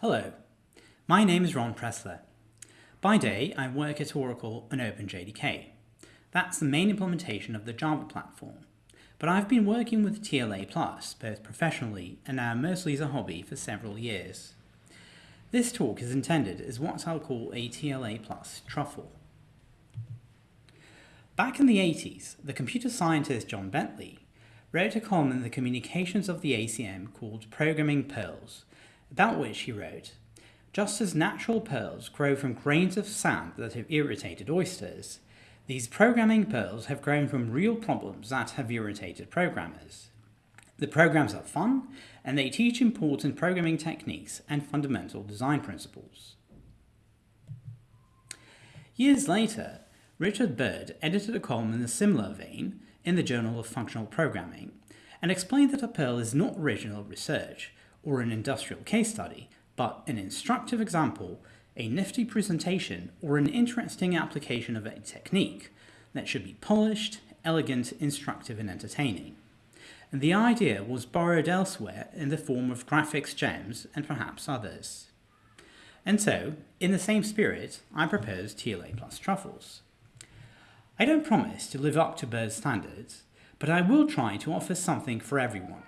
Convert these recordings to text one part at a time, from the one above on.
Hello, my name is Ron Pressler. By day, I work at Oracle and OpenJDK. That's the main implementation of the Java platform. But I've been working with TLA both professionally and now mostly as a hobby, for several years. This talk is intended as what I'll call a TLA Plus truffle. Back in the 80s, the computer scientist John Bentley wrote a column in the Communications of the ACM called Programming Pearls, about which he wrote, Just as natural pearls grow from grains of sand that have irritated oysters, these programming pearls have grown from real problems that have irritated programmers. The programs are fun, and they teach important programming techniques and fundamental design principles. Years later, Richard Bird edited a column in a similar vein in the Journal of Functional Programming and explained that a pearl is not original research or an industrial case study, but an instructive example, a nifty presentation, or an interesting application of a technique that should be polished, elegant, instructive, and entertaining. And the idea was borrowed elsewhere in the form of graphics gems and perhaps others. And so, in the same spirit, I propose TLA plus truffles. I don't promise to live up to Bird's standards, but I will try to offer something for everyone.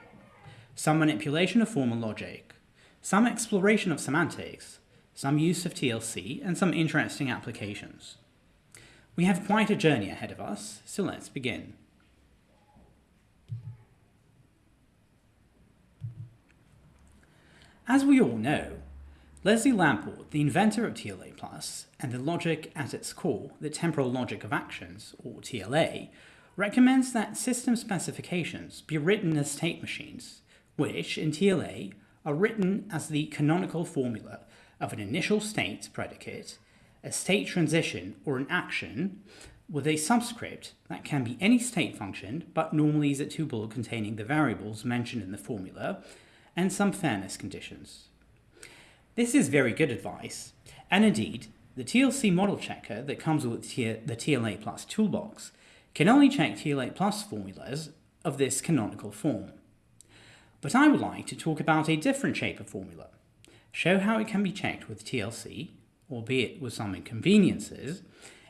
Some manipulation of formal logic, some exploration of semantics, some use of TLC, and some interesting applications. We have quite a journey ahead of us, so let's begin. As we all know, Leslie Lamport, the inventor of TLA+, and the logic at its core, the temporal logic of actions, or TLA, recommends that system specifications be written as state machines, which, in TLA, are written as the canonical formula of an initial state predicate, a state transition or an action, with a subscript that can be any state function, but normally is a tuple containing the variables mentioned in the formula, and some fairness conditions. This is very good advice, and indeed, the TLC model checker that comes with the TLA Plus toolbox can only check TLA Plus formulas of this canonical form. But I would like to talk about a different shape of formula, show how it can be checked with TLC, albeit with some inconveniences,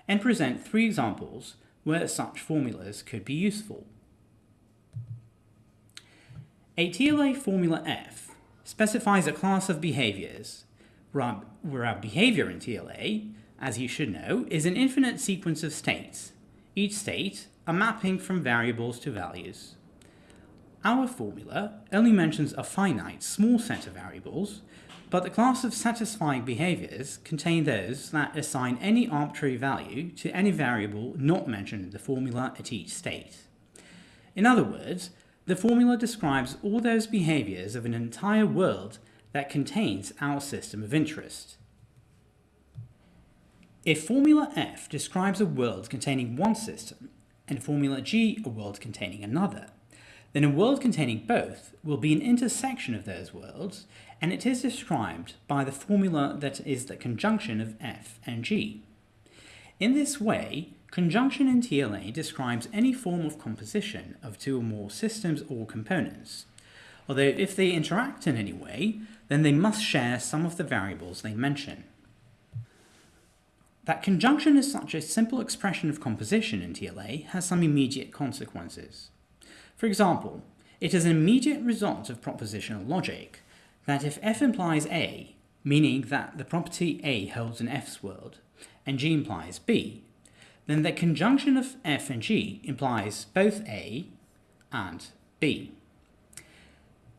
and present three examples where such formulas could be useful. A TLA formula F specifies a class of behaviors, where our behavior in TLA, as you should know, is an infinite sequence of states, each state a mapping from variables to values. Our formula only mentions a finite small set of variables, but the class of satisfying behaviors contain those that assign any arbitrary value to any variable not mentioned in the formula at each state. In other words, the formula describes all those behaviors of an entire world that contains our system of interest. If formula F describes a world containing one system, and formula G a world containing another, then a world containing both will be an intersection of those worlds, and it is described by the formula that is the conjunction of F and G. In this way, Conjunction in TLA describes any form of composition of two or more systems or components, although if they interact in any way, then they must share some of the variables they mention. That conjunction is such a simple expression of composition in TLA has some immediate consequences. For example, it is an immediate result of propositional logic that if F implies A, meaning that the property A holds in F's world, and G implies B, then the conjunction of F and G implies both A and B.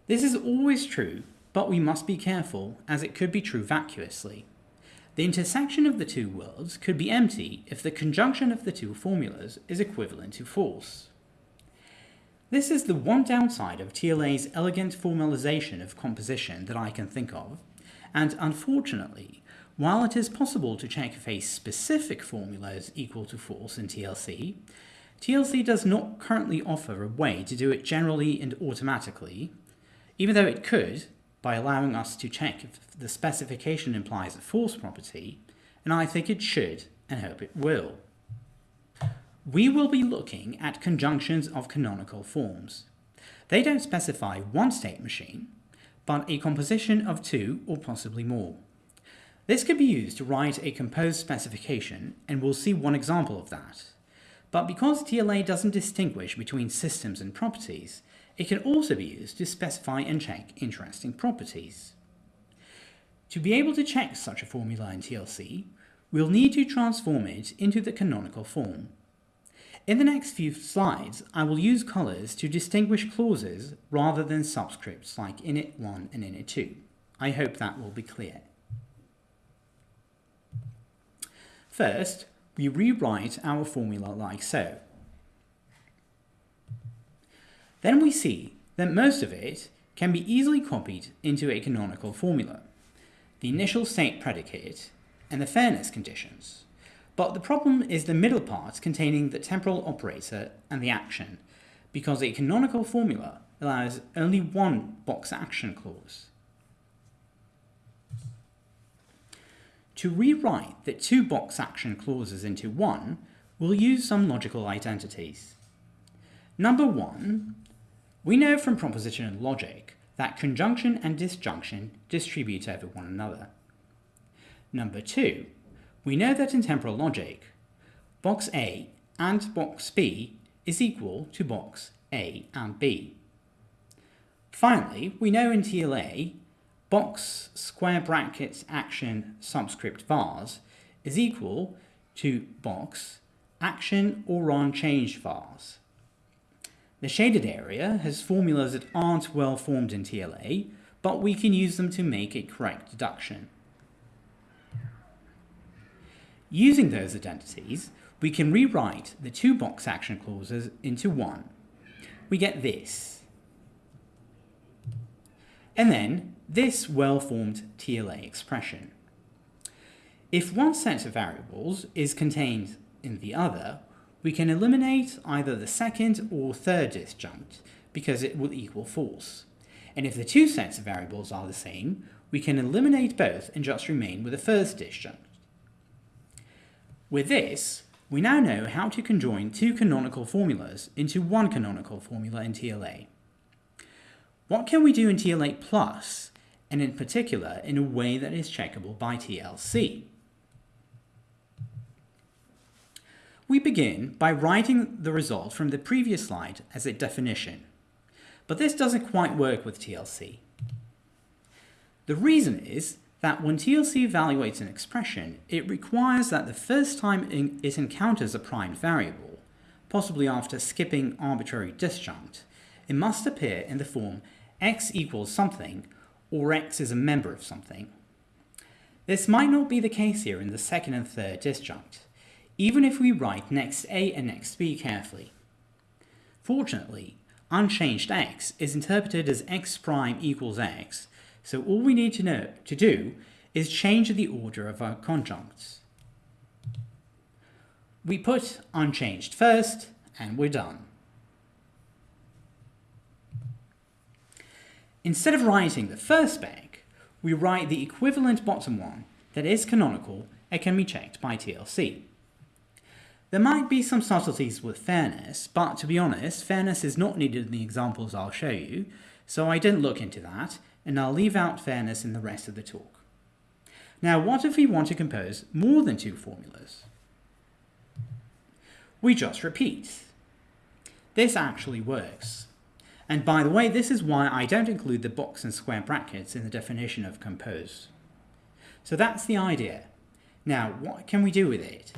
This is always true, but we must be careful as it could be true vacuously. The intersection of the two worlds could be empty if the conjunction of the two formulas is equivalent to false. This is the one downside of TLA's elegant formalization of composition that I can think of, and unfortunately, while it is possible to check if a specific formula is equal to false in TLC, TLC does not currently offer a way to do it generally and automatically, even though it could, by allowing us to check if the specification implies a false property, and I think it should and hope it will. We will be looking at conjunctions of canonical forms. They don't specify one state machine, but a composition of two or possibly more. This could be used to write a composed specification, and we'll see one example of that. But because TLA doesn't distinguish between systems and properties, it can also be used to specify and check interesting properties. To be able to check such a formula in TLC, we'll need to transform it into the canonical form. In the next few slides, I will use colours to distinguish clauses rather than subscripts like init1 and init2. I hope that will be clear. First, we rewrite our formula like so. Then we see that most of it can be easily copied into a canonical formula, the initial state predicate and the fairness conditions. But the problem is the middle part containing the temporal operator and the action, because a canonical formula allows only one box action clause. To rewrite the two box action clauses into one, we'll use some logical identities. Number one, we know from propositional logic that conjunction and disjunction distribute over one another. Number two, we know that in temporal logic, box A and box B is equal to box A and B. Finally, we know in TLA, box square brackets action subscript vars is equal to box action or unchanged vars. The shaded area has formulas that aren't well formed in TLA, but we can use them to make a correct deduction. Using those identities, we can rewrite the two box action clauses into one. We get this. And then this well-formed TLA expression. If one set of variables is contained in the other, we can eliminate either the second or third disjunct because it will equal false. And if the two sets of variables are the same, we can eliminate both and just remain with the first disjunct. With this, we now know how to conjoin two canonical formulas into one canonical formula in TLA. What can we do in TLA plus, and in particular in a way that is checkable by TLC? We begin by writing the result from the previous slide as a definition, but this doesn't quite work with TLC. The reason is that when TLC evaluates an expression, it requires that the first time it encounters a primed variable, possibly after skipping arbitrary disjunct, it must appear in the form x equals something or x is a member of something. This might not be the case here in the second and third disjunct even if we write next A and next B carefully. Fortunately, unchanged x is interpreted as x prime equals x, so all we need to know to do is change the order of our conjuncts. We put unchanged first, and we're done. Instead of writing the first spec, we write the equivalent bottom one that is canonical and can be checked by TLC. There might be some subtleties with fairness, but to be honest, fairness is not needed in the examples I'll show you, so I didn't look into that, and I'll leave out fairness in the rest of the talk. Now, what if we want to compose more than two formulas? We just repeat. This actually works. And by the way, this is why I don't include the box and square brackets in the definition of compose. So that's the idea. Now, what can we do with it?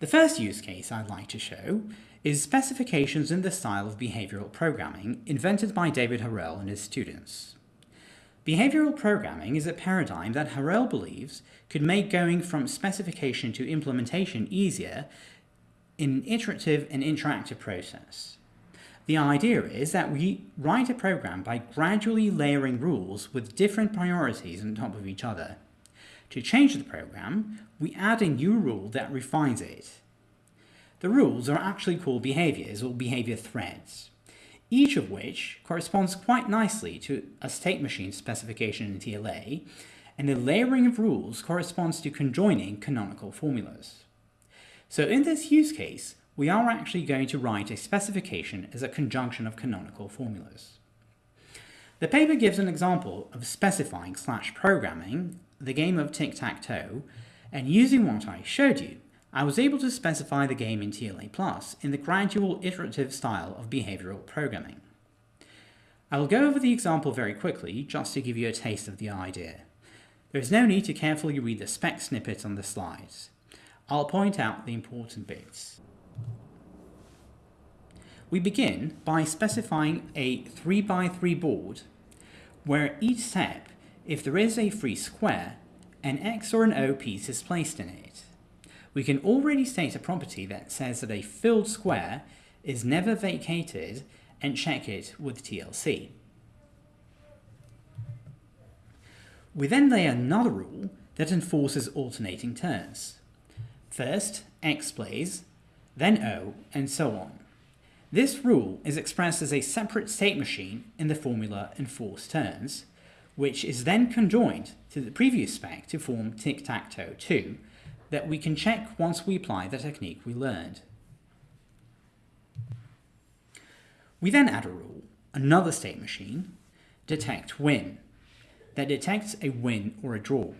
The first use case I'd like to show is specifications in the style of behavioral programming invented by David Harel and his students. Behavioral programming is a paradigm that Harel believes could make going from specification to implementation easier in an iterative and interactive process. The idea is that we write a program by gradually layering rules with different priorities on top of each other. To change the program, we add a new rule that refines it. The rules are actually called behaviors or behavior threads, each of which corresponds quite nicely to a state machine specification in TLA, and the layering of rules corresponds to conjoining canonical formulas. So in this use case, we are actually going to write a specification as a conjunction of canonical formulas. The paper gives an example of specifying slash programming the game of tic-tac-toe, and using what I showed you, I was able to specify the game in TLA Plus in the gradual iterative style of behavioral programming. I will go over the example very quickly, just to give you a taste of the idea. There is no need to carefully read the spec snippet on the slides. I'll point out the important bits. We begin by specifying a 3x3 board, where each step, if there is a free square, an X or an O piece is placed in it. We can already state a property that says that a filled square is never vacated and check it with TLC. We then lay another rule that enforces alternating turns. First, X plays, then O, and so on. This rule is expressed as a separate state machine in the formula enforce turns, which is then conjoined to the previous spec to form tic-tac-toe 2 that we can check once we apply the technique we learned. We then add a rule, another state machine, detect win, that detects a win or a draw.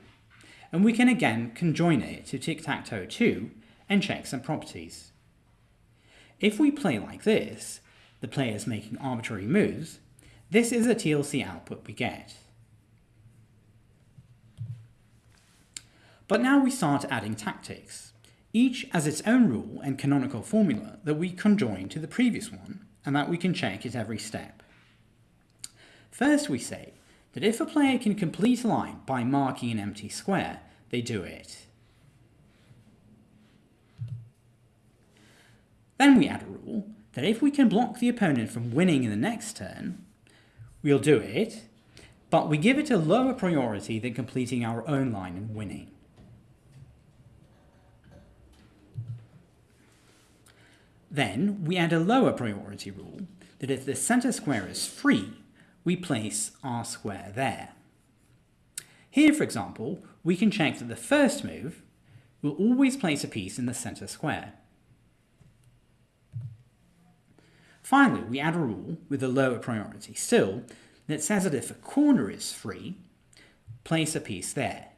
And we can again conjoin it to tic-tac-toe 2 and check some properties. If we play like this, the player is making arbitrary moves, this is a TLC output we get. But now we start adding tactics, each as its own rule and canonical formula that we conjoin to the previous one, and that we can check at every step. First we say that if a player can complete a line by marking an empty square, they do it. Then we add a rule that if we can block the opponent from winning in the next turn, we'll do it, but we give it a lower priority than completing our own line and winning. Then we add a lower priority rule that if the center square is free, we place our square there. Here, for example, we can check that the first move will always place a piece in the center square. Finally, we add a rule with a lower priority still that says that if a corner is free, place a piece there.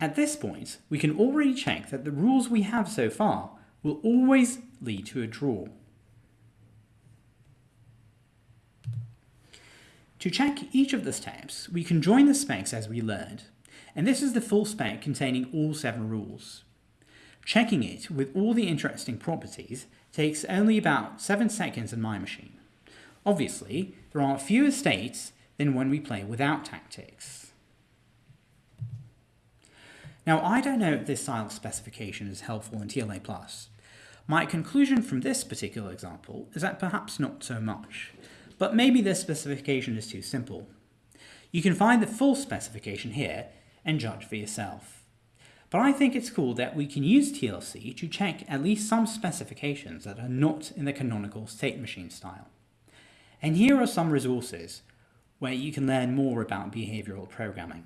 At this point, we can already check that the rules we have so far will always lead to a draw. To check each of the steps, we can join the specs as we learned, and this is the full spec containing all seven rules. Checking it with all the interesting properties takes only about 7 seconds in my machine. Obviously, there are fewer states than when we play without tactics. Now, I don't know if this style specification is helpful in TLA+. My conclusion from this particular example is that perhaps not so much, but maybe this specification is too simple. You can find the full specification here and judge for yourself. But I think it's cool that we can use TLC to check at least some specifications that are not in the canonical state machine style. And here are some resources where you can learn more about behavioral programming.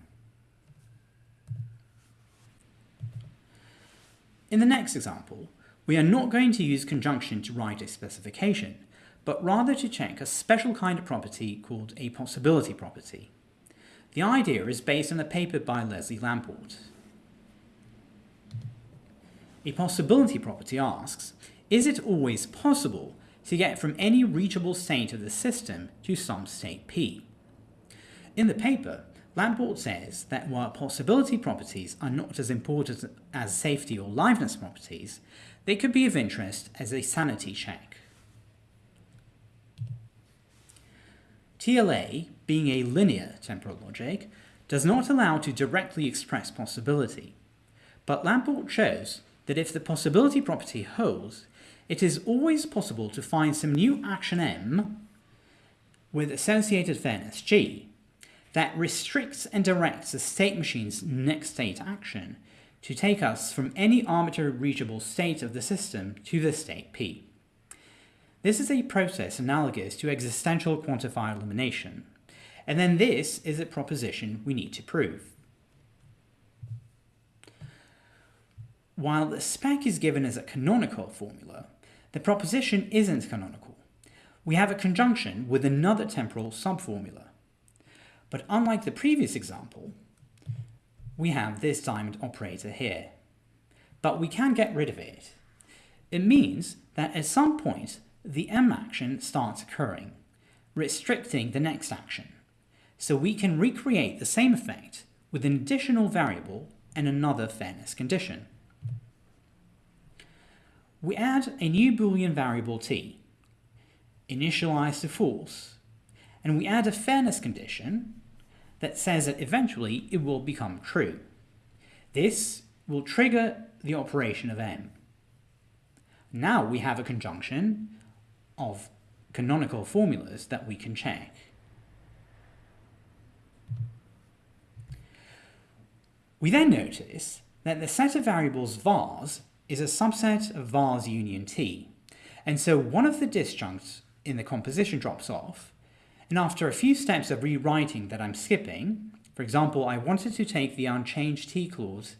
In the next example, we are not going to use conjunction to write a specification, but rather to check a special kind of property called a possibility property. The idea is based on a paper by Leslie Lamport. A possibility property asks, is it always possible to get from any reachable state of the system to some state P? In the paper, Lamport says that while possibility properties are not as important as safety or liveness properties, they could be of interest as a sanity check. TLA, being a linear temporal logic, does not allow to directly express possibility, but Lamport shows that if the possibility property holds, it is always possible to find some new action M with associated fairness G that restricts and directs the state machine's next state action to take us from any arbitrary reachable state of the system to the state P. This is a process analogous to existential quantifier elimination, and then this is a proposition we need to prove. while the spec is given as a canonical formula, the proposition isn't canonical. We have a conjunction with another temporal subformula. But unlike the previous example, we have this diamond operator here. But we can get rid of it. It means that at some point, the M action starts occurring, restricting the next action. So we can recreate the same effect with an additional variable and another fairness condition. We add a new Boolean variable t, initialized to false, and we add a fairness condition that says that eventually it will become true. This will trigger the operation of m. Now we have a conjunction of canonical formulas that we can check. We then notice that the set of variables vars is a subset of vars union t, and so one of the disjuncts in the composition drops off, and after a few steps of rewriting that I'm skipping, for example, I wanted to take the unchanged t clause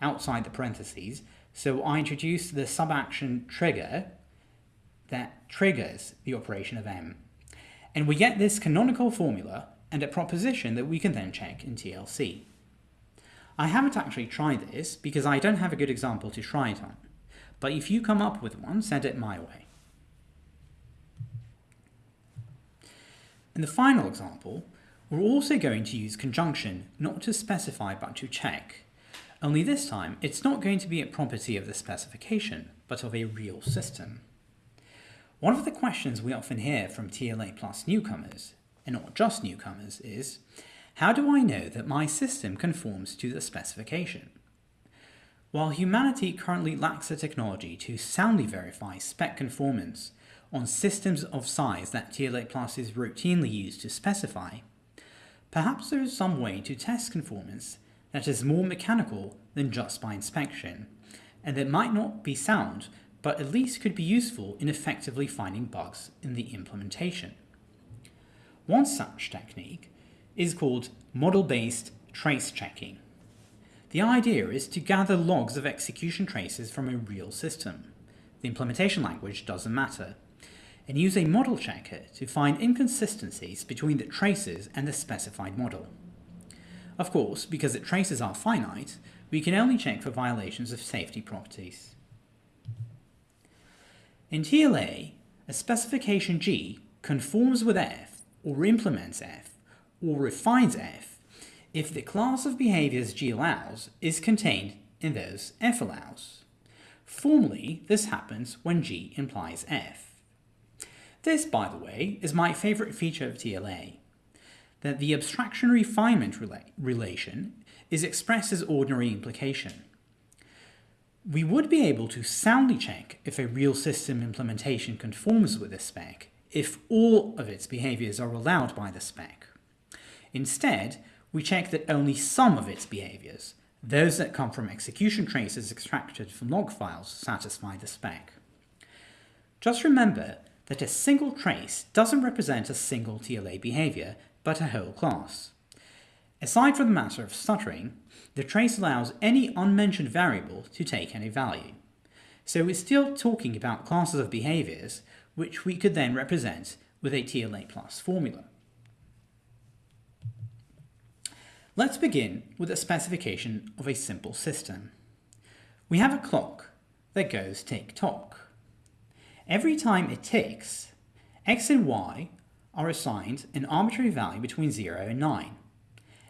outside the parentheses, so I introduced the subaction trigger that triggers the operation of M. And we get this canonical formula and a proposition that we can then check in TLC. I haven't actually tried this because I don't have a good example to try it on, but if you come up with one, send it my way. In the final example, we're also going to use conjunction not to specify but to check. Only this time, it's not going to be a property of the specification, but of a real system. One of the questions we often hear from TLA plus newcomers, and not just newcomers, is, how do I know that my system conforms to the specification? While humanity currently lacks the technology to soundly verify spec conformance on systems of size that TLA Plus is routinely used to specify, perhaps there is some way to test conformance that is more mechanical than just by inspection, and that might not be sound, but at least could be useful in effectively finding bugs in the implementation. One such technique is called model-based trace checking. The idea is to gather logs of execution traces from a real system. The implementation language doesn't matter, and use a model checker to find inconsistencies between the traces and the specified model. Of course, because the traces are finite, we can only check for violations of safety properties. In TLA, a specification G conforms with F, or implements F, or refines F, if the class of behaviors G allows is contained in those F allows. Formally, this happens when G implies F. This, by the way, is my favorite feature of TLA, that the abstraction refinement rela relation is expressed as ordinary implication. We would be able to soundly check if a real system implementation conforms with the spec if all of its behaviors are allowed by the spec. Instead, we check that only some of its behaviors, those that come from execution traces extracted from log files, satisfy the spec. Just remember that a single trace doesn't represent a single TLA behavior, but a whole class. Aside from the matter of stuttering, the trace allows any unmentioned variable to take any value. So we're still talking about classes of behaviors, which we could then represent with a TLA plus formula. Let's begin with a specification of a simple system. We have a clock that goes tick-tock. Every time it ticks, x and y are assigned an arbitrary value between 0 and 9.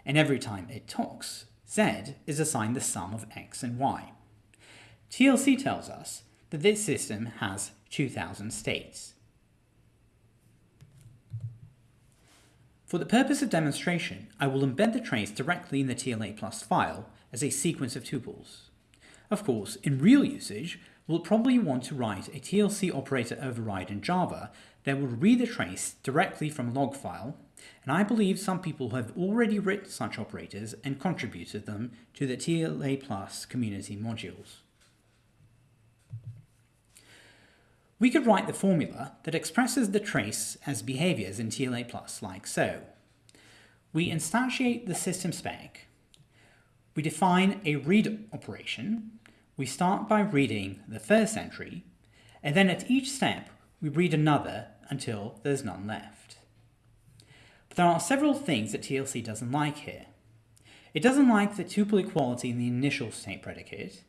And every time it talks, z is assigned the sum of x and y. TLC tells us that this system has 2000 states. For the purpose of demonstration, I will embed the trace directly in the TLA plus file as a sequence of tuples. Of course, in real usage, we'll probably want to write a TLC operator override in Java that will read the trace directly from a log file, and I believe some people have already written such operators and contributed them to the TLA Plus community modules. We could write the formula that expresses the trace as behaviors in TLA Plus like so. We instantiate the system spec, we define a read operation, we start by reading the first entry, and then at each step we read another until there's none left. But there are several things that TLC doesn't like here. It doesn't like the tuple equality in the initial state predicate,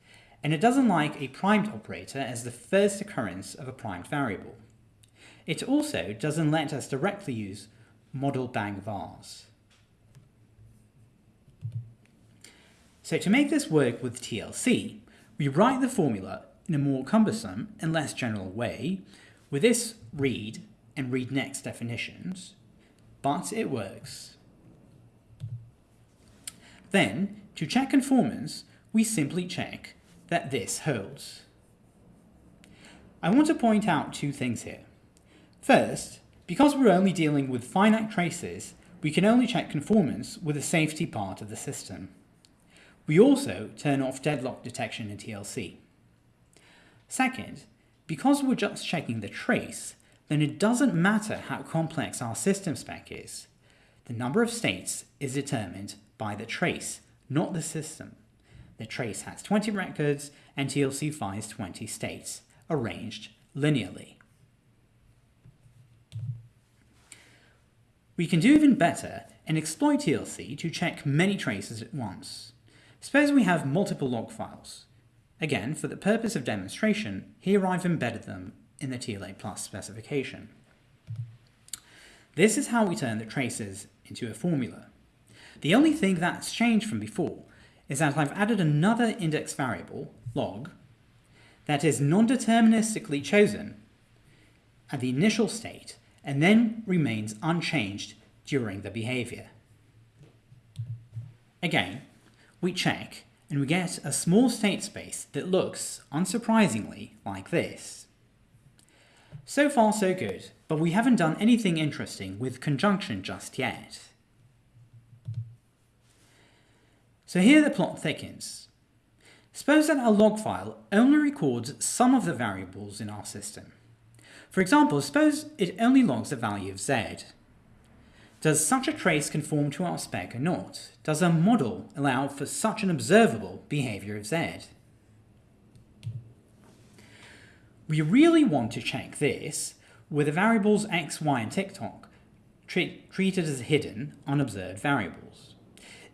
and it doesn't like a primed operator as the first occurrence of a primed variable. It also doesn't let us directly use model bang vars. So to make this work with TLC, we write the formula in a more cumbersome and less general way with this read and read next definitions, but it works. Then, to check conformance, we simply check that this holds. I want to point out two things here. First, because we're only dealing with finite traces, we can only check conformance with the safety part of the system. We also turn off deadlock detection in TLC. Second, because we're just checking the trace, then it doesn't matter how complex our system spec is. The number of states is determined by the trace, not the system. The trace has 20 records and TLC finds 20 states, arranged linearly. We can do even better and exploit TLC to check many traces at once. Suppose we have multiple log files. Again, for the purpose of demonstration, here I've embedded them in the TLA Plus specification. This is how we turn the traces into a formula. The only thing that's changed from before is that I've added another index variable, log, that is non-deterministically chosen at the initial state and then remains unchanged during the behavior. Again, we check and we get a small state space that looks, unsurprisingly, like this. So far so good, but we haven't done anything interesting with conjunction just yet. So here the plot thickens. Suppose that our log file only records some of the variables in our system. For example, suppose it only logs the value of z. Does such a trace conform to our spec or not? Does a model allow for such an observable behavior of Z? We really want to check this with the variables x, y, and tick-tock treated as hidden, unobserved variables.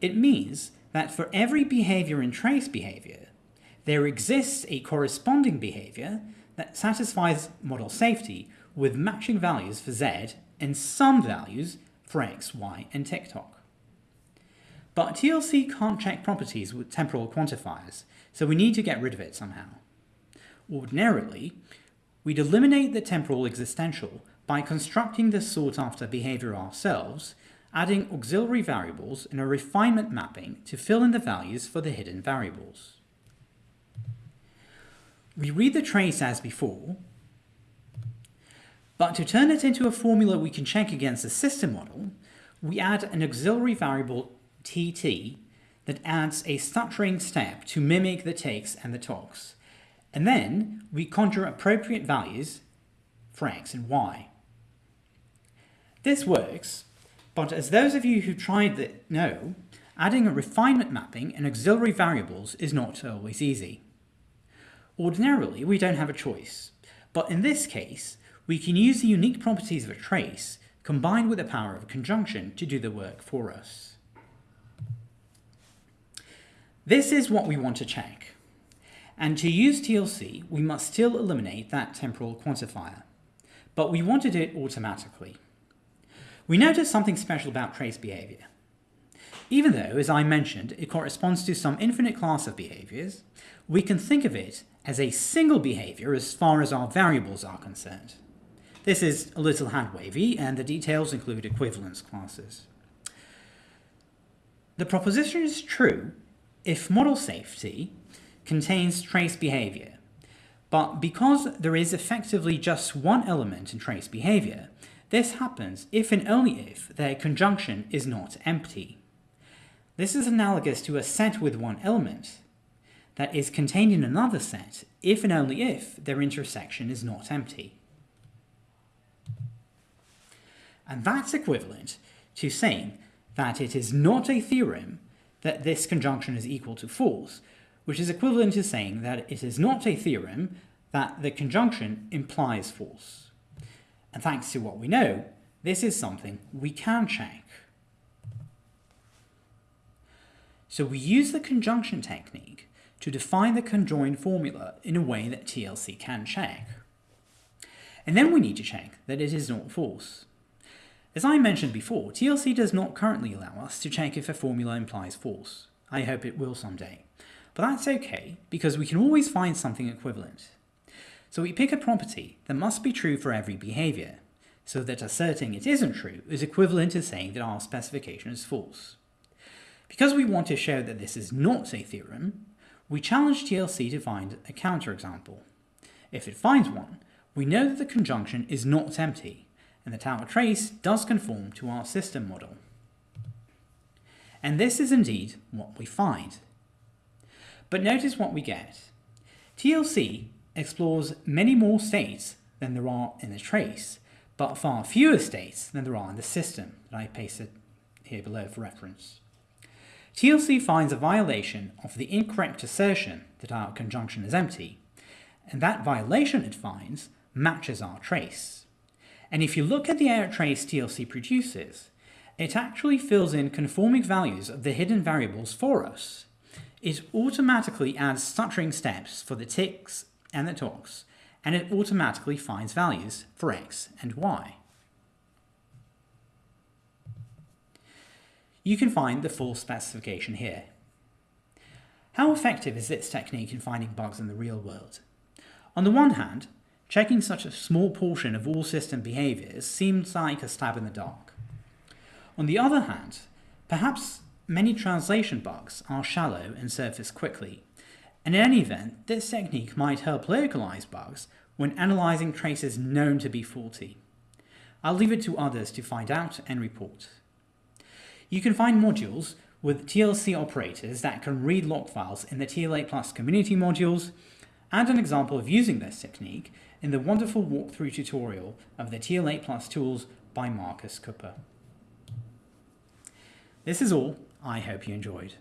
It means that for every behavior in trace behavior, there exists a corresponding behavior that satisfies model safety with matching values for z and some values for x, y, and tick-tock. But TLC can't check properties with temporal quantifiers, so we need to get rid of it somehow. Ordinarily, we'd eliminate the temporal existential by constructing the sought-after behavior ourselves, adding auxiliary variables in a refinement mapping to fill in the values for the hidden variables. We read the trace as before, but to turn it into a formula we can check against the system model, we add an auxiliary variable tt that adds a stuttering step to mimic the takes and the talks. And then we conjure appropriate values for x and y. This works, but as those of you who tried it know, adding a refinement mapping and auxiliary variables is not always easy. Ordinarily, we don't have a choice, but in this case, we can use the unique properties of a trace combined with the power of a conjunction to do the work for us. This is what we want to check. And to use TLC, we must still eliminate that temporal quantifier. But we want to do it automatically. We notice something special about trace behavior. Even though, as I mentioned, it corresponds to some infinite class of behaviors, we can think of it as a single behavior as far as our variables are concerned. This is a little hand-wavy, and the details include equivalence classes. The proposition is true if model safety contains trace behavior, but because there is effectively just one element in trace behavior, this happens if and only if their conjunction is not empty. This is analogous to a set with one element that is contained in another set if and only if their intersection is not empty. And that's equivalent to saying that it is not a theorem that this conjunction is equal to false, which is equivalent to saying that it is not a theorem that the conjunction implies false. And thanks to what we know, this is something we can check. So we use the conjunction technique to define the conjoined formula in a way that TLC can check. And then we need to check that it is not false. As I mentioned before, TLC does not currently allow us to check if a formula implies false. I hope it will someday. But that's okay, because we can always find something equivalent. So we pick a property that must be true for every behavior, so that asserting it isn't true is equivalent to saying that our specification is false. Because we want to show that this is not a theorem, we challenge TLC to find a counterexample. If it finds one, we know that the conjunction is not empty, and the tower trace does conform to our system model. And this is indeed what we find. But notice what we get. TLC explores many more states than there are in the trace, but far fewer states than there are in the system that I pasted here below for reference. TLC finds a violation of the incorrect assertion that our conjunction is empty, and that violation it finds matches our trace. And if you look at the error trace TLC produces, it actually fills in conforming values of the hidden variables for us. It automatically adds stuttering steps for the ticks and the talks, and it automatically finds values for x and y. You can find the full specification here. How effective is this technique in finding bugs in the real world? On the one hand, checking such a small portion of all system behaviors seems like a stab in the dark. On the other hand, perhaps many translation bugs are shallow and surface quickly, and in any event, this technique might help localize bugs when analyzing traces known to be faulty. I'll leave it to others to find out and report. You can find modules with TLC operators that can read log files in the TLA Plus community modules, and an example of using this technique in the wonderful walkthrough tutorial of the TLA Plus tools by Markus Kuppe. This is all. I hope you enjoyed.